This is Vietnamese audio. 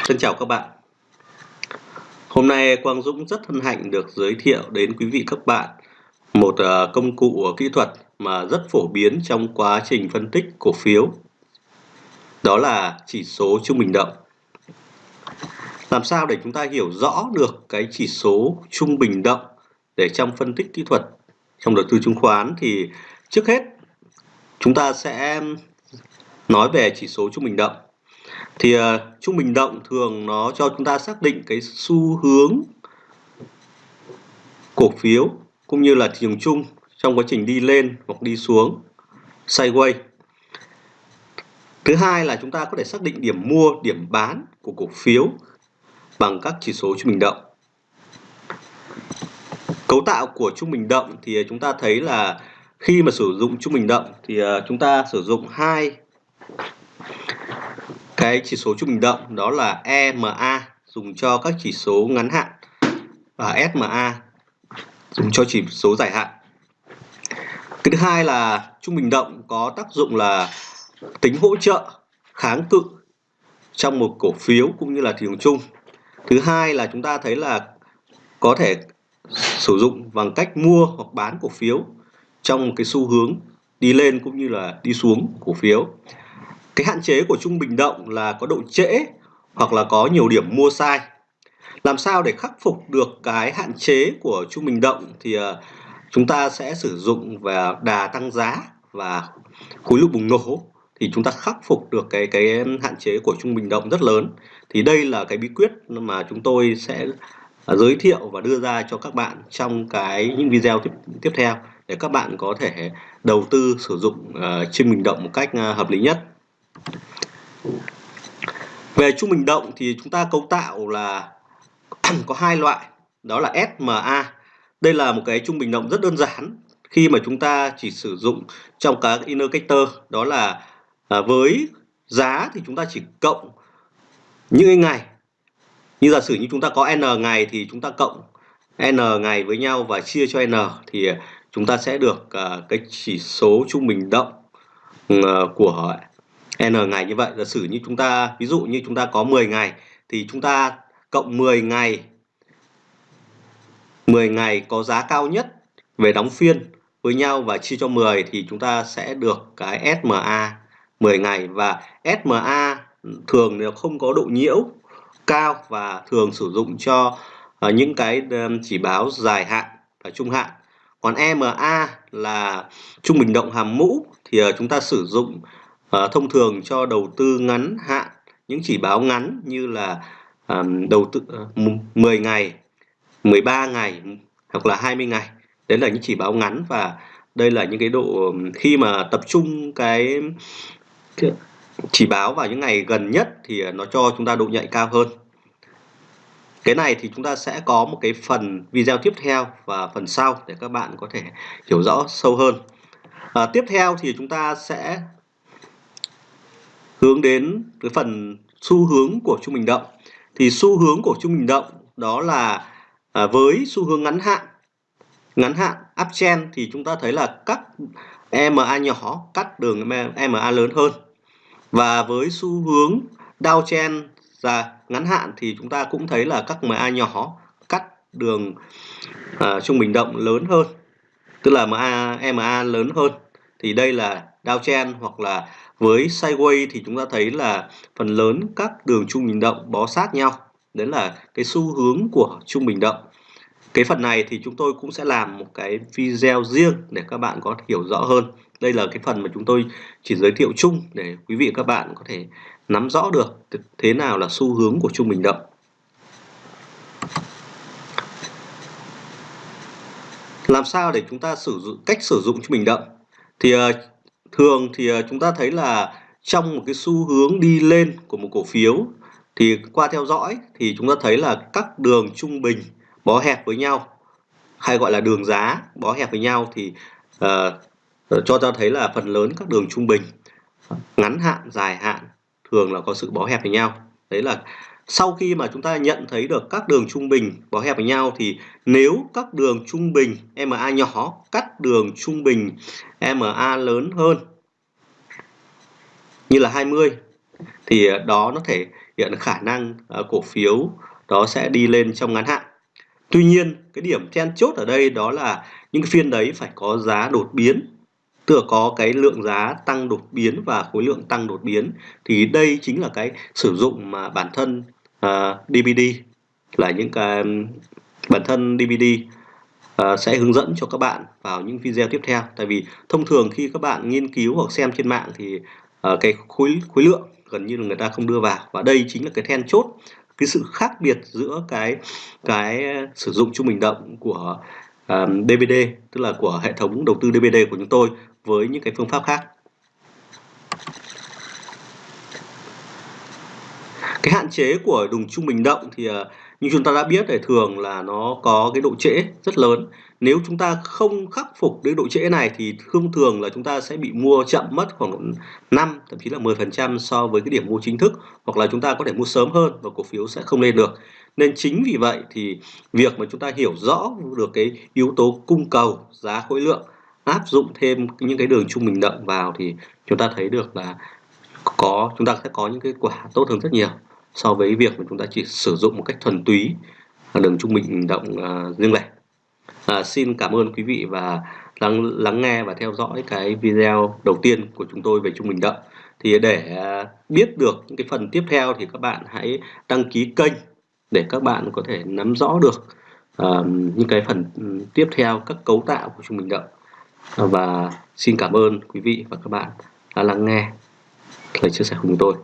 Xin chào các bạn. Hôm nay Quang Dũng rất hân hạnh được giới thiệu đến quý vị các bạn một ờ, công cụ kỹ thuật mà rất phổ biến trong quá trình phân tích cổ phiếu. Đó là chỉ số trung bình động. Làm sao để chúng ta hiểu rõ được cái chỉ số trung bình động để trong phân tích kỹ thuật, trong đầu tư chứng khoán thì trước hết chúng ta sẽ nói về chỉ số trung bình động thì uh, trung bình động thường nó cho chúng ta xác định cái xu hướng cổ phiếu cũng như là thị trường chung trong quá trình đi lên hoặc đi xuống sideways thứ hai là chúng ta có thể xác định điểm mua điểm bán của cổ phiếu bằng các chỉ số trung bình động. Cấu tạo của trung bình động thì chúng ta thấy là khi mà sử dụng trung bình động thì ờ, chúng ta sử dụng hai cái chỉ số trung bình động, đó là EMA dùng cho các chỉ số ngắn hạn, và SMA dùng cho chỉ số dài hạn. Cái thứ hai là trung bình động có tác dụng là tính hỗ trợ, kháng cự trong một cổ phiếu cũng như là thị trường chung. Thứ hai là chúng ta thấy là có thể sử dụng bằng cách mua hoặc bán cổ phiếu trong một cái xu hướng đi lên cũng như là đi xuống cổ phiếu cái hạn chế của trung bình động là có độ trễ hoặc là có nhiều điểm mua sai. Làm sao để khắc phục được cái hạn chế của trung bình động thì ờ, chúng ta sẽ sử dụng và đà tăng giá và khối lượng bùng nổ thì chúng ta khắc phục được cái cái hạn chế của trung bình động rất lớn. Thì đây là cái bí quyết mà chúng tôi sẽ ờ, giới thiệu và đưa ra cho các bạn trong cái những video tiếp tiếp theo để các bạn có thể đầu tư sử dụng ờ, uh, trung bình động một cách uh, hợp lý nhất về trung bình động thì chúng ta cấu tạo là có hai loại, đó là SMA. Đây là một cái trung bình động rất đơn giản khi mà chúng ta chỉ sử dụng trong các indicator đó là à, với giá thì chúng ta chỉ cộng những ngày. Như giả sử như chúng ta có n ngày thì chúng ta cộng n ngày với nhau và chia cho n thì chúng ta sẽ được à, cái chỉ số trung bình động ừ, à, của n ngày như vậy, giả sử như chúng ta, ví dụ như chúng ta có 10 ngày, thì chúng ta cộng 10 ngày 10 ngày có giá cao nhất về đóng phiên với nhau và chia cho 10 thì chúng ta sẽ được cái SMA 10 ngày. Và SMA thường nếu không có độ nhiễu cao và thường sử dụng cho ờ, những cái chỉ báo dài hạn và trung hạn. Còn EMA là trung bình động hàm mũ thì ờ, chúng ta sử dụng à, thông thường cho đầu tư ngắn hạn những chỉ báo ngắn như là à, đầu tư ờ, à, 10 ngày 13 ngày hoặc là 20 ngày. Đấy là những chỉ báo ngắn và đây là những cái độ khi mà tập trung cái chỉ báo vào những ngày gần nhất thì nó cho chúng ta độ nhạy cao hơn. Cái này thì chúng ta sẽ có một cái phần video tiếp theo và phần sau để các bạn có thể hiểu rõ sâu hơn. À, tiếp theo thì chúng ta sẽ hướng đến cái phần xu hướng của trung bình động. Thì xu hướng của trung bình động đó là à, với xu hướng ngắn hạn ngắn hạn uptrend thì chúng ta thấy là các ma nhỏ cắt đường ma lớn hơn. Và với xu hướng downtrend ra ngắn hạn thì chúng ta cũng thấy là các MA nhỏ cắt đường à, trung bình động lớn hơn. Tức là MA ma lớn hơn. Thì đây là downtrend hoặc là với sideways thì chúng ta thấy là phần lớn các đường trung bình động bó sát nhau. Đấy là cái xu hướng của trung bình động. Cái phần này thì chúng tôi cũng sẽ làm một cái video riêng để các bạn có hiểu rõ hơn. Đây là cái phần mà chúng tôi chỉ giới thiệu chung để quý vị các bạn có thể nắm rõ được thế nào là xu hướng của trung bình động. Làm sao để chúng ta sử dụng cách sử dụng trung bình động? Thì uh, thường thì ờ, chúng ta thấy là trong một cái xu hướng đi lên của một cổ phiếu thì qua theo dõi thì chúng ta thấy là các đường trung bình bó hẹp với nhau hay gọi là đường giá bó hẹp với nhau thì uh, cho ta thấy là phần lớn các đường trung bình ngắn hạn dài hạn thường là có sự bó hẹp với nhau. Đấy là sau khi mà chúng ta nhận thấy được các đường trung bình bó hẹp với nhau thì nếu các đường trung bình MA nhỏ cắt đường trung bình MA lớn hơn như là 20 thì ờ, đó nó thể hiện khả năng ờ, cổ phiếu đó sẽ đi lên trong ngắn hạn. Tuy nhiên, cái điểm then chốt ở đây đó là những phiên đấy phải có giá đột biến tức là có cái lượng giá tăng đột biến và khối lượng tăng đột biến thì đây chính là cái sử dụng mà bản thân à, uh, DVD là những cái bản thân DVD uh, à, sẽ hướng dẫn cho các bạn vào những video tiếp theo. Tại vì thông thường khi các bạn nghiên cứu hoặc xem trên mạng thì uh, cái khối khối lượng gần như là người ta không đưa vào. Và đây chính là cái then chốt cái sự khác biệt giữa cái cái sử dụng trung bình động của um, DVD tức là của hệ thống đầu tư DVD của chúng tôi với những cái phương pháp khác. Cái hạn chế của đường trung bình động thì ờ, như chúng ta đã biết thì thường là nó có cái độ trễ rất lớn. Nếu chúng ta không khắc phục cái độ trễ này thì thông thường là chúng ta sẽ bị mua chậm mất khoảng 5 thậm chí là 10% so với cái điểm mua chính thức, hoặc là chúng ta có thể mua sớm hơn và cổ phiếu sẽ không lên được. Nên chính vì vậy thì việc mà chúng ta hiểu rõ được cái yếu tố cung cầu, giá khối lượng áp dụng thêm những cái đường trung bình động vào thì chúng ta thấy được là có chúng ta sẽ có những cái quả tốt hơn rất nhiều so với việc mà chúng ta chỉ sử dụng một cách thuần túy đường trung bình động uh, à, riêng lẻ. À, xin cảm ơn quý vị và lắng lắng nghe và theo dõi cái video đầu tiên của chúng tôi về trung bình động thì để uh, biết được những cái phần tiếp theo thì các bạn hãy đăng ký kênh để các bạn có thể nắm rõ được uh, những cái phần ừ, tiếp theo các cấu tạo của trung bình động và xin cảm ơn quý vị và các bạn đã lắng nghe lời chia sẻ của chúng tôi.